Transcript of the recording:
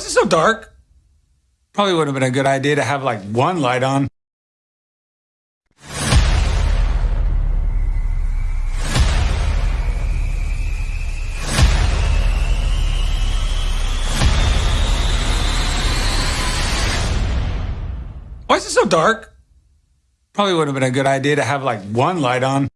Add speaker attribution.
Speaker 1: is it so dark? Probably would have been a good idea to have like one light on. Why is it so dark? Probably would have been a good idea to have like one light on.